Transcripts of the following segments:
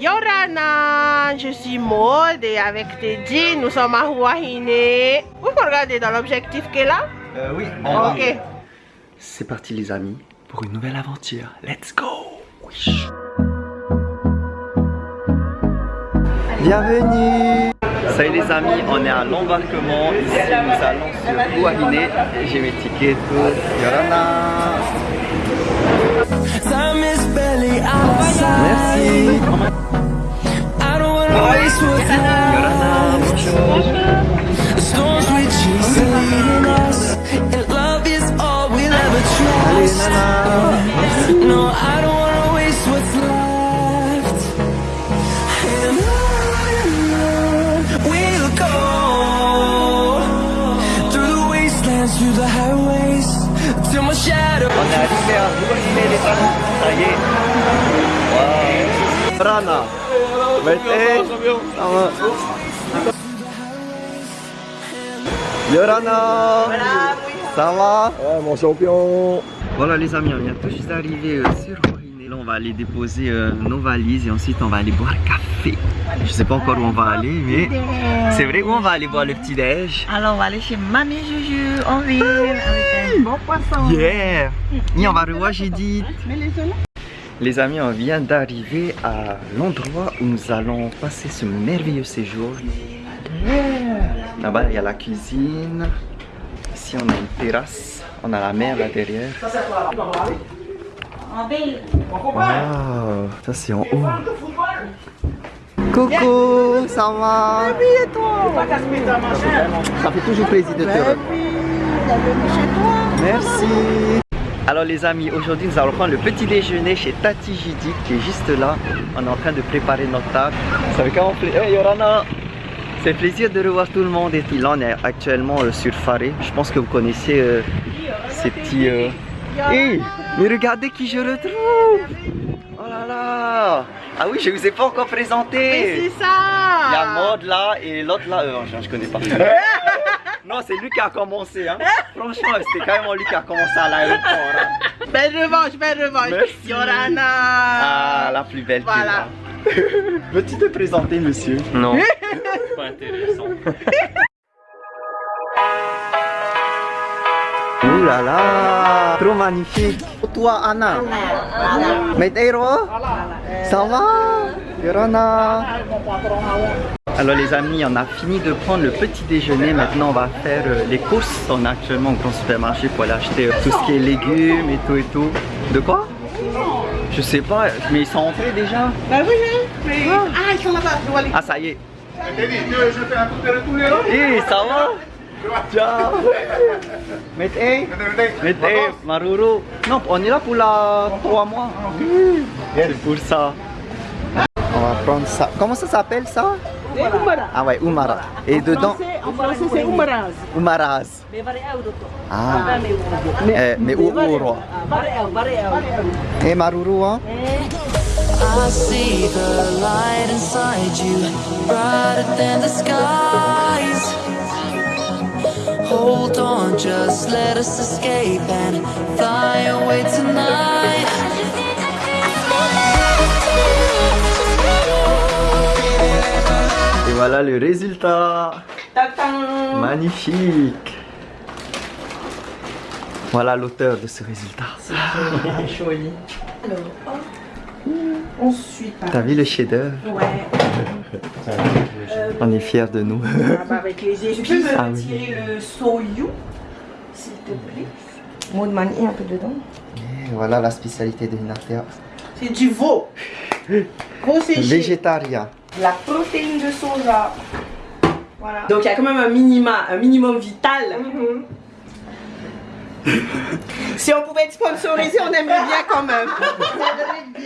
Yorana, je suis Maud et avec Teddy, nous sommes à Huahine. Vous pouvez regarder dans l'objectif qui est là? Euh, oui. Ok. C'est parti les amis pour une nouvelle aventure. Let's go. Bienvenue. Salut les amis, on est à l'embarquement. Ici nous allons sur Huahine. J'ai mes tickets et tout. Yorana. Merci. Yorana, Ça y est. Wow. Rana. Mettez. Ça va. Yorana. Ça va? Ouais, mon champion Voilà les amis, on vient tout juste d'arriver euh, sur Huahine. Là on va aller déposer euh, nos valises et ensuite on va aller boire café. Je sais pas encore où on va aller mais c'est vrai où on va aller boire le petit déj. Alors on va aller chez Mamie Juju en ville avec un bon poisson. Yeah Et on va revoir Judith. Les amis, on vient d'arriver à l'endroit où nous allons passer ce merveilleux séjour. Là-bas, il y a la cuisine. Ici, on a une terrasse. On a la mer là derrière. Wow, ça c'est en haut. Coucou, ça va? Et toi Ça fait toujours plaisir de te revoir. Merci. Alors les amis, aujourd'hui nous allons prendre le petit déjeuner chez Tati Judith qui est juste là. On est en train de préparer notre table. Ça fait quand on fait... Hey Yorana C'est plaisir de revoir tout le monde et là on est actuellement euh, sur Faré. Je pense que vous connaissez euh, ces petits... Euh... Hey Mais regardez qui je retrouve Oh là là Ah oui, je vous ai pas encore présenté C'est ça il y a Maud là et l'autre là, euh, je, je connais pas. non, c'est lui qui a commencé. Hein. Franchement, c'était carrément lui qui a commencé à l'aéroport. hein. Belle revanche, belle revanche. Merci. Yorana. Ah, la plus belle Voilà. Veux-tu te présenter, monsieur? Non, pas intéressant. Ouh là là Trop magnifique Toi, Anna Meteiro Ça va? Yorana Alors les amis, on a fini de prendre le petit déjeuner. Maintenant, on va faire euh, les courses. On est actuellement au grand supermarché pour aller acheter euh, tout ce qui est légumes et tout et tout. De quoi? Je sais pas, mais ils sont entrés déjà? Bah oui, oui. Mais... Ah, ils sont là-bas. Je dois aller. Ah, ça y est. Eh, ça va? Ciao. Mete Mete Maruru Non, on est là pour la 3 mois. C'est pour ça. On va prendre ça. Comment ça s'appelle ça? Ah ouais, Umara. Et dedans En français, c'est Oumaraz. Umaraz Ah. Eh, Mais où roi Et Maruru hein? I see the light inside you, brighter than the skies. Hold on, just let us escape and fly away tonight. Voilà le résultat Magnifique Voilà l'auteur de ce résultat Ensuite, T'as vu le chef-d'œuvre? Ouais, On est fiers de nous. ah bah, avec les épices, tu peux Ah oui. retirer le soyou, s'il te plaît? Maud manier un peu dedans. Et voilà la spécialité de Inatea. C'est du veau. Végétarien. La protéine de soja. Voilà. Donc il y a quand même un minima, un minimum vital. si on pouvait être sponsorisé, on aimerait bien quand même.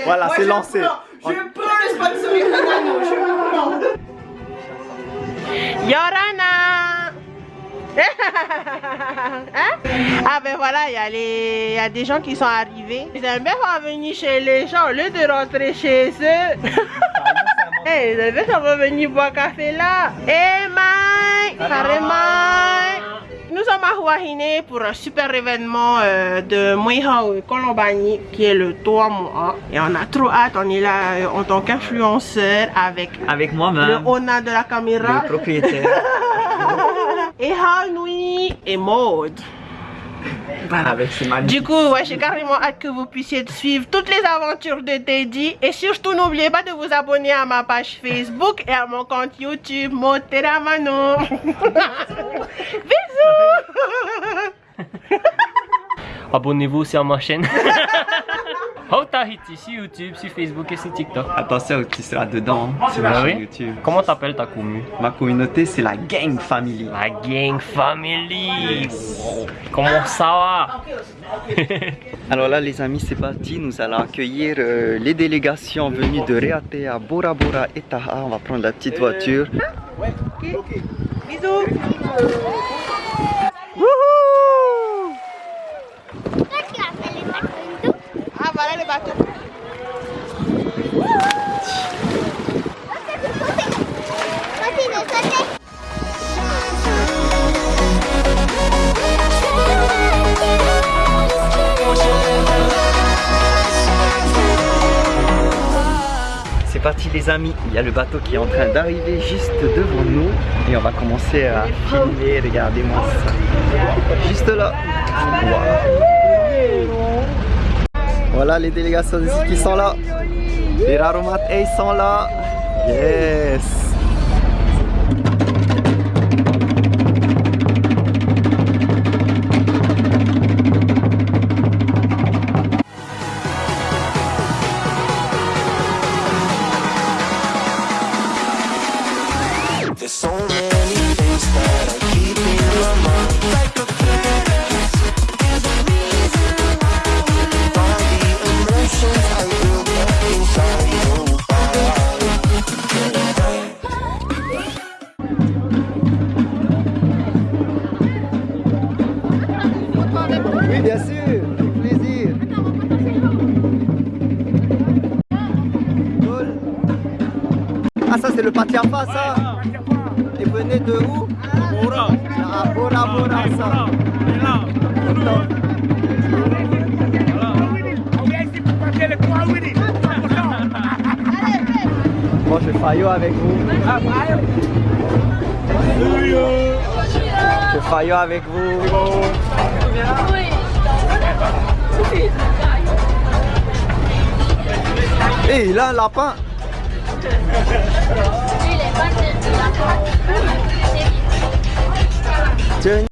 Voilà, c'est lancé. prends. Je prends le sponsoring Nano, je prends. Yorana Hein? Ah ben voilà, il y, a les- il y a des gens qui sont arrivés. Ils aiment bien venir chez les gens au lieu de rentrer chez eux. Hey, les bébés, on va venir boire café là. Hey, Mike! Salut, Mike! Nous sommes à Huahine pour un super événement euh, de Muihao Colombani qui est le 3 mois. Et on a trop hâte, on est là euh, en tant qu'influenceur avec Avec le moi-même, Ona de la caméra. le propriétaire. et Hanui et Avec ses. Du coup, ouais, j'ai carrément hâte que vous puissiez suivre toutes les aventures de Teddy. Et surtout, n'oubliez pas de vous abonner à ma page Facebook et à mon compte YouTube, Moteramano. Bisous Abonnez-vous aussi à ma chaîne. Hautahiti sur YouTube, sur Facebook et sur TikTok. Attention, tu seras dedans sur ma oui? chaîne YouTube. Comment t'appelles ta commu? Ma communauté, c'est la Gang Family. La Gang Family. Comment ça va? Alors là, les amis, c'est parti. Nous allons accueillir euh, les délégations venues de Reatea, Bora Bora et Taha. On va prendre la petite voiture. Bisous Ah, voilà le C'est parti, les amis. Il y a le bateau qui est en train d'arriver juste devant nous. Et on va commencer à filmer. Regardez-moi ça. Juste là. Voilà les délégations ici qui sont là. Les Raromat ils sont là. Yes. Ah, ça, c'est le Patiafa, ça. Et venez de où? Ah, Bora Bora, ça. Bon, je faillot avec vous. Je faillot avec vous. Eh, il a un lapin. Tiens.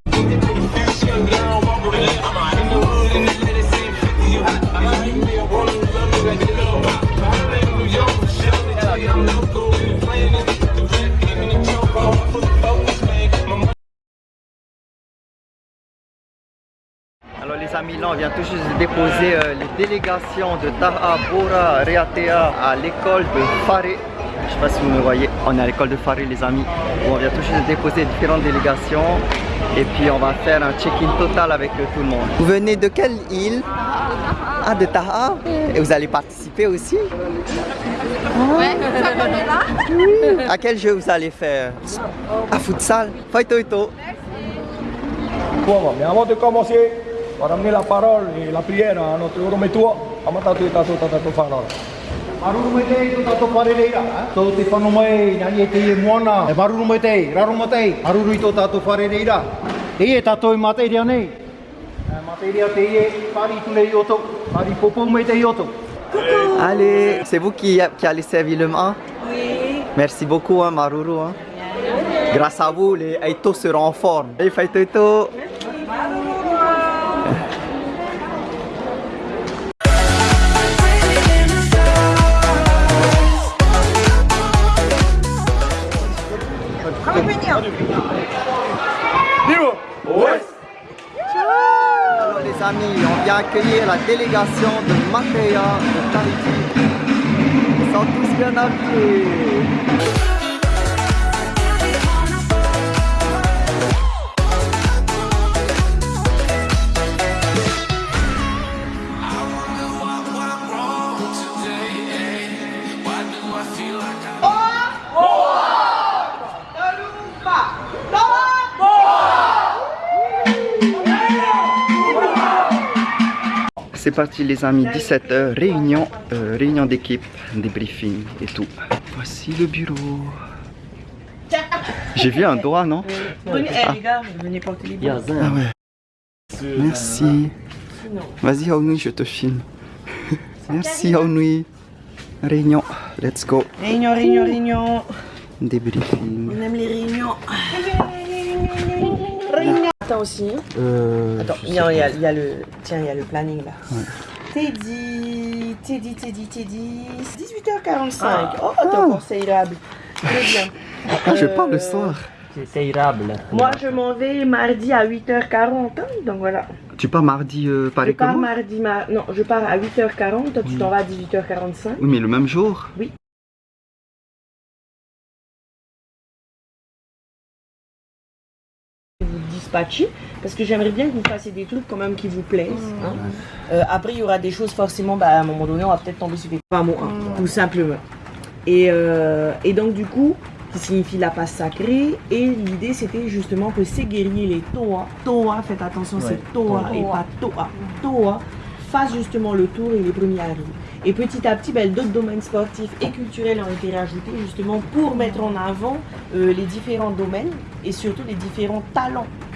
On vient tout juste de déposer euh, les délégations de Taha, Bora, Reatea à l'école de Faré. Je sais pas si vous me voyez, on est à l'école de Faré les amis. Où on vient tout juste de déposer différentes délégations. Et puis on va faire un check-in total avec euh, tout le monde. Vous venez de quelle île? Ah de Taha. Et vous allez participer aussi? Ouais, ça on est là. À quel jeu vous allez faire? À futsal. Faito Ito Bon, mais avant de commencer, on va ramener la parole et la prière à notre Orometua. Amata tu tato tato whanau. Maruru mai te tu tato wharereira. Tō te whanu mai, nani e te e moana. E maruru mai te, raro mai te. Maruru i tō tato wharereira. Te e tato i materia nei. E Materia te e pari tu nei oto. Pari popo mai te i oto. Allez, c'est vous qui, qui allez servir le mât Oui. Merci beaucoup, hein, Maruru. hein. Grâce à vous, les Aito seront en forme. Hey, Faito Ito. La délégation de Matéa de Tahiti. Ils sont tous bien habillés. Parti les amis, 17h, réunion, euh, réunion d'équipe, débriefing et tout. Voici le bureau. J'ai vu un doigt, non? Venez, eh, les gars, venez porter les biens. Ah ouais. Merci. Vas-y Aounui, je te filme. Merci Aounui. Réunion, let's go. Réunion, réunion, réunion. Débriefing. On aime les réunions. Attends aussi. Euh, Attends, il y, a, il y a- il y a le. Tiens, il y a le planning là. Teddy, Teddy, Teddy, Teddy. 18h45. Oh, t'es encore séirable. Très bien. Ah, je Euh, parle le soir. C'est séirable. Moi, je m'en vais mardi à 8h40. hein, donc voilà. Tu pars mardi euh, Je pareil que pars mardi. ma- Non, je pars à 8h40. Toi, tu t'en vas à 18h45. Oui, mais le même jour? Vous dispatcher parce que j'aimerais bien que vous fassiez des trucs quand même qui vous plaisent. hein. Euh, après, il y aura des choses forcément, bah, à un moment donné, on va peut-être tomber sur des pas mots, hein, tout simplement. Et, euh, et donc, du coup, qui signifie la passe sacrée. Et l'idée, c'était justement que ces guerriers, les Toa, Toa, faites attention, c'est Toa et pas Toa, Toa, fassent justement le tour et les premiers arrivent. Et petit à petit, ben, d'autres domaines sportifs et culturels ont été rajoutés justement pour mettre en avant euh, les différents domaines et surtout les différents talents.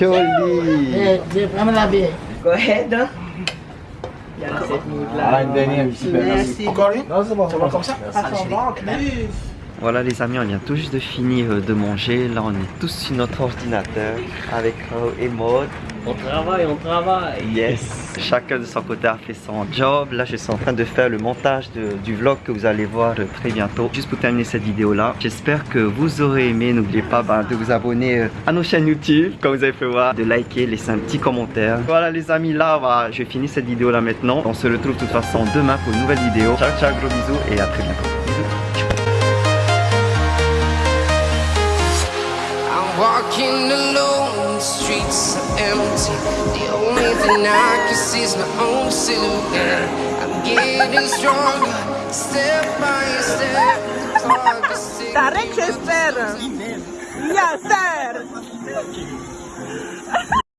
joli. go ahead. hein. Il y a cette mood-là. Ah, une dernière, Merci. Encore une Non, c'est bon, ça va comme ça plus. Voilà les amis, on vient tout juste de finir euh, de manger. Là, on est tous sur notre ordinateur avec Ro et Maud. On travaille, on travaille. Yes. Chacun de son côté a fait son job. Là, je suis en train de faire le montage du vlog que vous allez voir euh, très bientôt. Juste pour terminer cette vidéo là, j'espère que vous aurez aimé. N'oubliez pas ben, de vous abonner euh, à nos chaînes YouTube, comme vous avez fait voir, de liker, laisser un petit commentaire. Voilà les amis, là, bah, je finis cette vidéo là maintenant. On se retrouve de toute façon demain pour une nouvelle vidéo. Ciao, ciao, gros bisous et à très bientôt. Bisous. Walking alone, the streets are empty. The only thing I can see is my own silhouette. I'm getting stronger, step by step. The clock is ticking. T'arrêtes. Yes, sir.